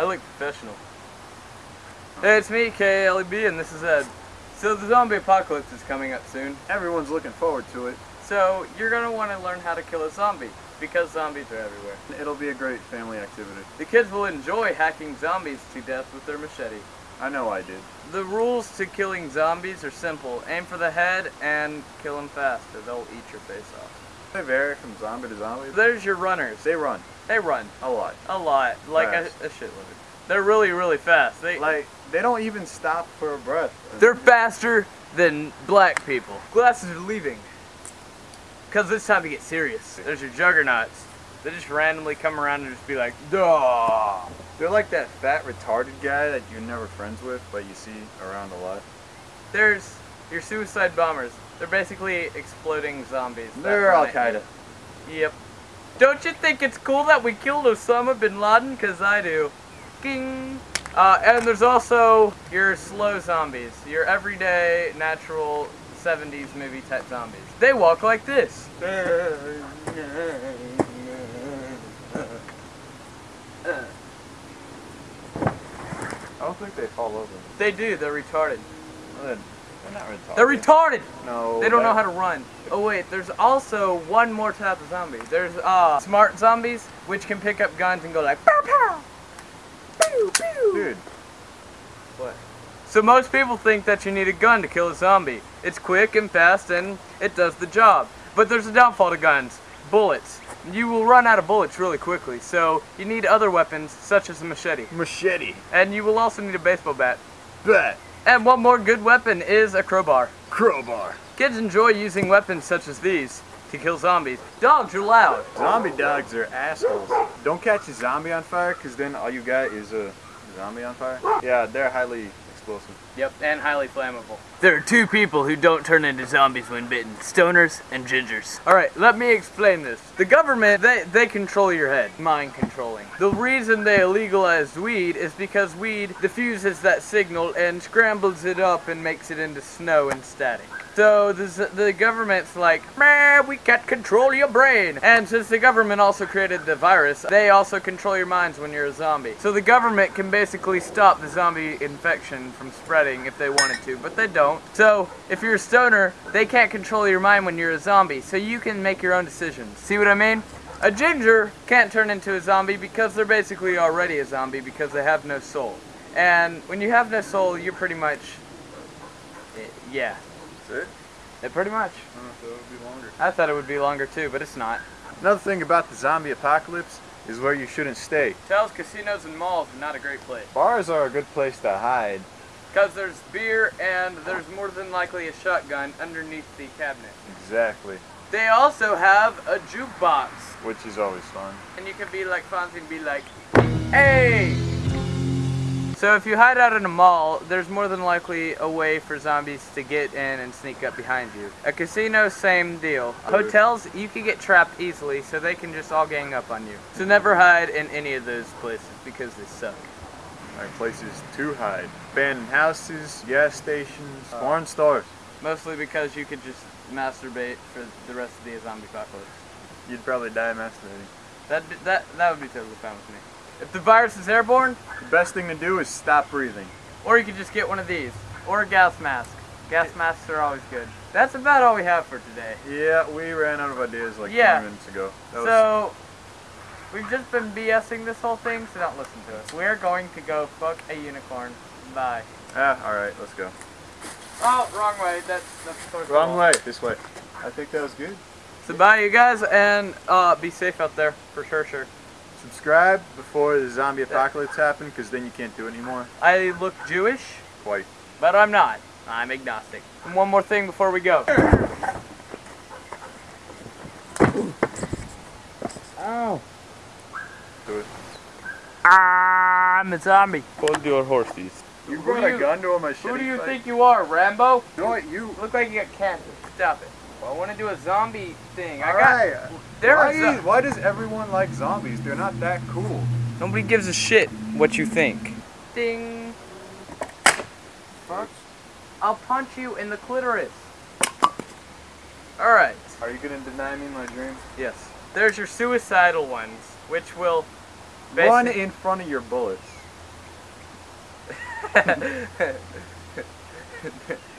I look professional. Hey, it's me, KLEB, and this is Ed. So the zombie apocalypse is coming up soon. Everyone's looking forward to it. So you're gonna want to learn how to kill a zombie because zombies are everywhere. It'll be a great family activity. The kids will enjoy hacking zombies to death with their machete. I know I did. The rules to killing zombies are simple. Aim for the head and kill them fast or they'll eat your face off. They vary from zombie to zombie. There's your runners. They run They run a lot. a lot, like a, Fast. a shitload. They're really, really fast. They, Like they don't even stop for a breath. They're faster than black people. Glasses are leaving. Because it's time to get serious. There's your juggernauts. They just randomly come around and just be like, duh. They're like that fat retarded guy that you're never friends with, but you see around a lot. There's your suicide bombers. They're basically exploding zombies. They're Al. Qaeda. Yep. Don't you think it's cool that we killed Osama bin Laden? Because I do. Ging. Uh, and there's also your slow zombies. Your everyday, natural 70s movie type zombies. They walk like this. I don't think they fall over. They do. They're retarded. They're they're not retarded. They're retarded. No. They don't know how to run. Oh wait, there's also one more type of zombie. There's uh smart zombies, which can pick up guns and go like pow pow, pew pew. Dude, What? So most people think that you need a gun to kill a zombie. It's quick and fast and it does the job. But there's a downfall to guns. Bullets. You will run out of bullets really quickly, so you need other weapons such as a machete. machete. And you will also need a baseball bat. Bet. And one more good weapon is a crowbar. Crowbar. Kids enjoy using weapons such as these to kill zombies. Dogs are loud. Zombie dogs are assholes. Don't catch a zombie on fire, because then all you got is a zombie on fire. Yeah, they're highly explosive. Yep, and highly flammable. There are two people who don't turn into zombies when bitten. Stoners and gingers. Alright, let me explain this. The government, they, they control your head. Mind controlling. The reason they legalized weed is because weed diffuses that signal and scrambles it up and makes it into snow and static. So the, the government's like, we can't control your brain. And since the government also created the virus, they also control your minds when you're a zombie. So the government can basically stop the zombie infection from spreading if they wanted to, but they don't. So if you're a stoner, they can't control your mind when you're a zombie, so you can make your own decisions. See what I mean? A ginger can't turn into a zombie because they're basically already a zombie because they have no soul. And when you have no soul, you're pretty much, eh, yeah, It? Eh, pretty much. I if it would be longer. I thought it would be longer too, but it's not. Another thing about the zombie apocalypse is where you shouldn't stay. Hotels, casinos, and malls are not a great place. Bars are a good place to hide. Because there's beer and there's more than likely a shotgun underneath the cabinet. Exactly. They also have a jukebox. Which is always fun. And you can be like Fonzie and be like, hey! So if you hide out in a mall, there's more than likely a way for zombies to get in and sneak up behind you. A casino, same deal. Hotels, you can get trapped easily, so they can just all gang up on you. So never hide in any of those places because they suck. Like places to hide. Abandoned houses, gas stations, uh, foreign stores. Mostly because you could just masturbate for the rest of the zombie apocalypse. You'd probably die masturbating. That that that would be totally fine with me. If the virus is airborne, The best thing to do is stop breathing. or you could just get one of these, or a gas mask. Gas masks are always good. That's about all we have for today. Yeah, we ran out of ideas like Yeah. 20 minutes ago. That was- So we've just been BSing this whole thing, so don't listen to us. We're going to go fuck a unicorn. Bye. ah, alright, let's go. Oh, wrong way. That's that's Wrong way, this way. I think that was good. So bye, you guys, and uh, be safe out there for sure. Sure. Subscribe before the zombie apocalypse happens, because then you can't do it anymore. I look Jewish. Quite. But I'm not. I'm agnostic. And one more thing before we go. Ow. Do it. I'm a zombie. Hold your horses. You brought do a you- gun to a machete Who do you fight? think you are, Rambo? You know what, you... You look like you got cancer. Stop it. Well, I want to do a zombie thing. I got. Alright. There why, are zo- is- why does everyone like zombies? They're not that cool. Nobody gives a shit what you think. Ding. Fuck. I'll punch you in the clitoris. Alright. Are you gonna deny me my dream? Yes. There's your suicidal ones, which will Run basi- in front of your bullets.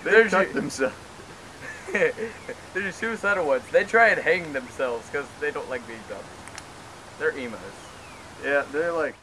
They There's cut you- themselves. They're suicidal ones. They try and hang themselves because they don't like being dumped. They're emos. Yeah, they're like